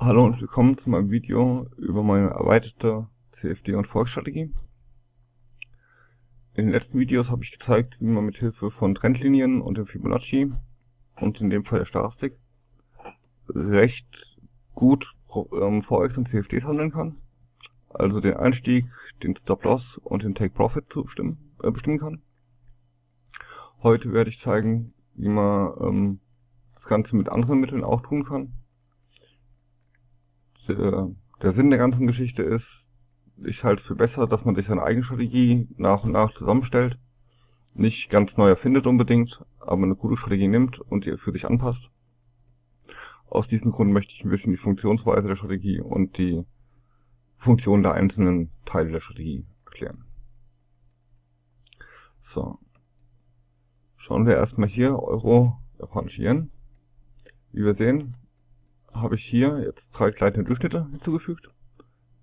Hallo und willkommen zu meinem Video über meine erweiterte CFD- und Volksstrategie. In den letzten Videos habe ich gezeigt, wie man mit Hilfe von Trendlinien und dem Fibonacci und in dem Fall der Stochastik recht gut ähm, VX und CFDs handeln kann. Also den Einstieg, den Stop-Loss und den Take-Profit zu bestimmen, äh, bestimmen kann. Heute werde ich zeigen, wie man ähm, das Ganze mit anderen Mitteln auch tun kann der, der Sinn der ganzen Geschichte ist, ich halte es für besser, dass man sich seine eigene Strategie nach und nach zusammenstellt. Nicht ganz neu erfindet unbedingt, aber eine gute Strategie nimmt und die für sich anpasst. Aus diesem Grund möchte ich ein bisschen die Funktionsweise der Strategie und die Funktion der einzelnen Teile der Strategie erklären. So. Schauen wir erstmal hier Euro, japanische Yen. Wie wir sehen, habe ich hier jetzt drei gleitende Durchschnitte hinzugefügt.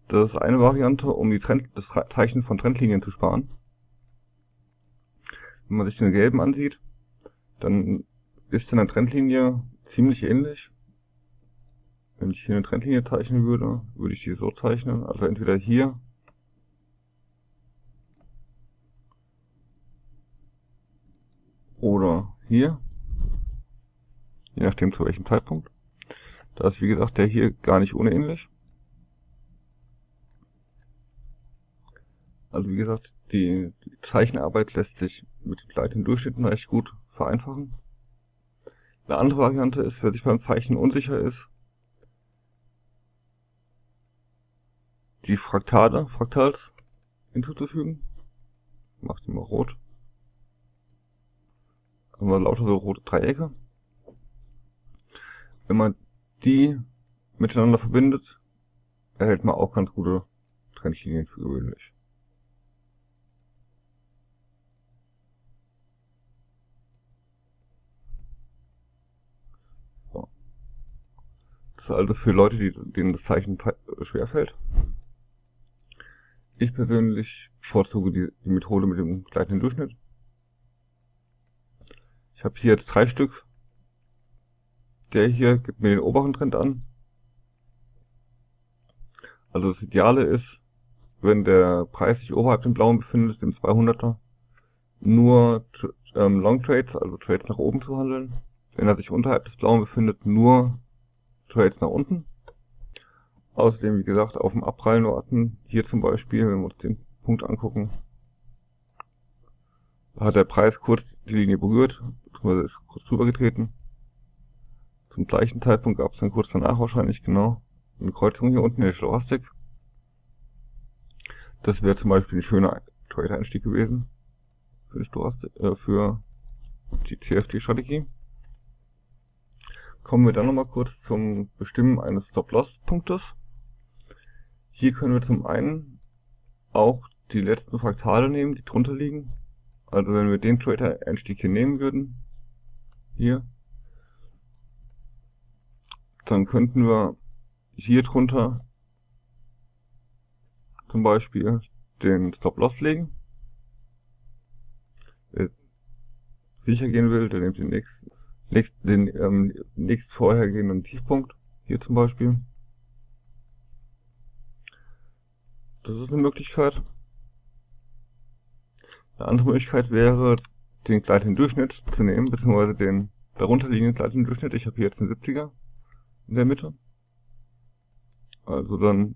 Das ist eine Variante, um die Trend, das Zeichen von Trendlinien zu sparen. Wenn man sich den gelben ansieht, dann ist in der Trendlinie ziemlich ähnlich. Wenn ich hier eine Trendlinie zeichnen würde, würde ich die so zeichnen. Also entweder hier oder hier. Je nachdem zu welchem Zeitpunkt. Da ist wie gesagt der hier gar nicht unähnlich. Also wie gesagt, die, Zeichenarbeit lässt sich mit den Durchschnitten recht gut vereinfachen. Eine andere Variante ist, wer sich beim Zeichnen unsicher ist, die Fraktale, Fraktals hinzuzufügen. Mach die mal rot. Haben wir lauter so rote Dreiecke. Wenn man die miteinander verbindet, erhält man auch ganz gute Trennlinien für gewöhnlich. So. Das ist also für Leute, die, denen das Zeichen schwerfällt. Ich persönlich bevorzuge die, die Methode mit dem gleichen Durchschnitt. Ich habe hier jetzt drei Stück der hier gibt mir den oberen Trend an. Also das Ideale ist, wenn der Preis sich oberhalb dem blauen befindet, dem 200er, nur ähm, Long Trades, also Trades nach oben zu handeln. Wenn er sich unterhalb des blauen befindet, nur Trades nach unten. Außerdem, wie gesagt, auf dem Abprallen warten. Hier zum Beispiel, wenn wir uns den Punkt angucken, hat der Preis kurz die Linie berührt, beziehungsweise ist kurz drüber getreten. Zum gleichen Zeitpunkt gab es dann kurz danach wahrscheinlich genau eine Kreuzung hier unten in der Stochastik. Das wäre zum Beispiel ein schöner Trade-Einstieg gewesen für die, äh, die CFD-Strategie. Kommen wir dann nochmal kurz zum Bestimmen eines Stop-Loss-Punktes. Hier können wir zum einen auch die letzten Fraktale nehmen, die drunter liegen. Also wenn wir den Trader-Einstieg hier nehmen würden, hier, dann könnten wir hier drunter zum Beispiel den Stop-Loss legen. Wer sicher gehen will, der nimmt den nächsten, den ähm, nächst vorhergehenden Tiefpunkt. Hier zum Beispiel. Das ist eine Möglichkeit. Eine andere Möglichkeit wäre, den gleichen Durchschnitt zu nehmen, beziehungsweise den darunterliegenden Durchschnitt. Ich habe hier jetzt einen 70er in der Mitte. Also dann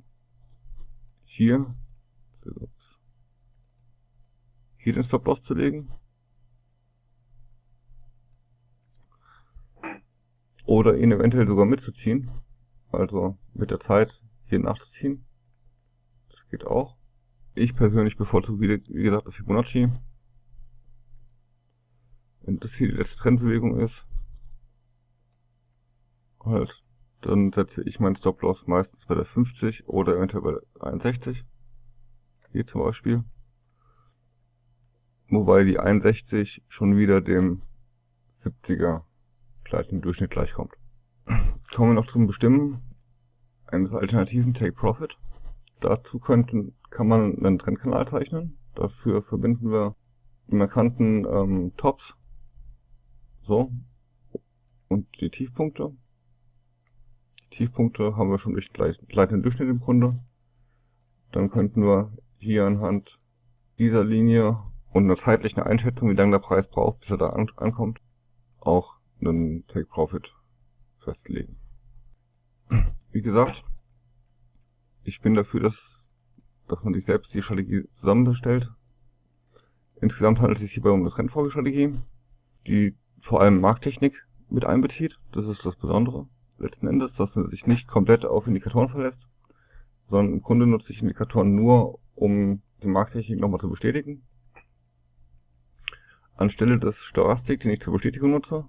hier, hier den Stop-Loss zu legen. Oder ihn eventuell sogar mitzuziehen. Also mit der Zeit hier nachzuziehen. Das geht auch. Ich persönlich bevorzuge, wie gesagt, das Fibonacci. Wenn das hier die letzte Trendbewegung ist, halt dann setze ich meinen Stop-Loss meistens bei der 50 oder eventuell bei der 61. Hier zum Beispiel. Wobei die 61 schon wieder dem 70er gleichen Durchschnitt gleichkommt. Kommen wir noch zum Bestimmen eines alternativen Take Profit. Dazu könnten, kann man einen Trendkanal zeichnen. Dafür verbinden wir die markanten ähm, Tops so und die Tiefpunkte Tiefpunkte haben wir schon durch gleitenden Durchschnitt im Grunde. Dann könnten wir hier anhand dieser Linie und einer zeitlichen Einschätzung, wie lange der Preis braucht, bis er da an ankommt, auch einen Take Profit festlegen. Wie gesagt, ich bin dafür, dass, dass man sich selbst die Strategie zusammenstellt. Insgesamt handelt es sich hierbei um eine Trendfolgestrategie, die vor allem Markttechnik mit einbezieht. Das ist das Besondere letzten Endes, dass man sich nicht komplett auf Indikatoren verlässt, sondern im Grunde nutze ich Indikatoren nur, um die Markttechnik nochmal zu bestätigen. Anstelle des Stochastik, den ich zur Bestätigung nutze,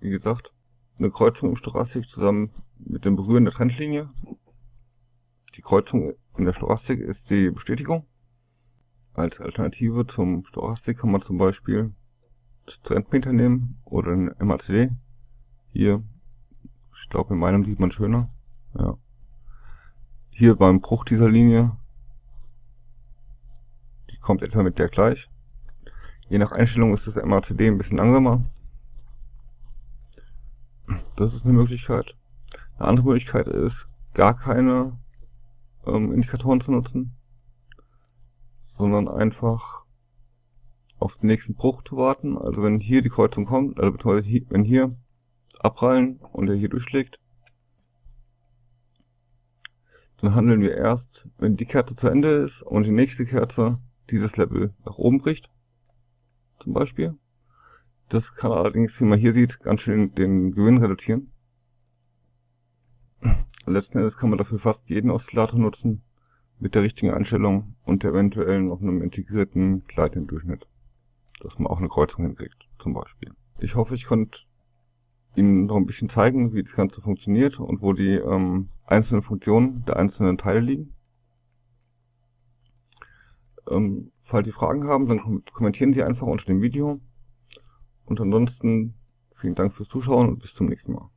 wie gesagt, eine Kreuzung im Stochastik zusammen mit dem Berühren der Trendlinie. Die Kreuzung in der Stochastik ist die Bestätigung. Als Alternative zum Stochastik kann man zum Beispiel das Trendmeter nehmen oder ein MACD. Hier, ich glaube in meinem sieht man schöner. Ja. Hier beim Bruch dieser Linie, die kommt etwa mit der gleich. Je nach Einstellung ist das MACD ein bisschen langsamer. Das ist eine Möglichkeit. Eine andere Möglichkeit ist, gar keine ähm, Indikatoren zu nutzen, sondern einfach auf den nächsten Bruch zu warten. Also wenn hier die Kreuzung kommt, also hier, wenn hier abprallen und er hier durchschlägt, dann handeln wir erst, wenn die Kerze zu Ende ist und die nächste Kerze dieses Level nach oben bricht, zum Beispiel. Das kann allerdings, wie man hier sieht, ganz schön den Gewinn reduzieren. Letzten Endes kann man dafür fast jeden Oszillator nutzen, mit der richtigen Einstellung und eventuell noch einem integrierten gleitenden Durchschnitt. Dass man auch eine Kreuzung hinkriegt, zum Beispiel. Ich hoffe, ich konnte Ihnen noch ein bisschen zeigen, wie das Ganze funktioniert und wo die ähm, einzelnen Funktionen der einzelnen Teile liegen. Ähm, falls Sie Fragen haben, dann kommentieren Sie einfach unter dem Video. Und ansonsten vielen Dank fürs Zuschauen und bis zum nächsten Mal.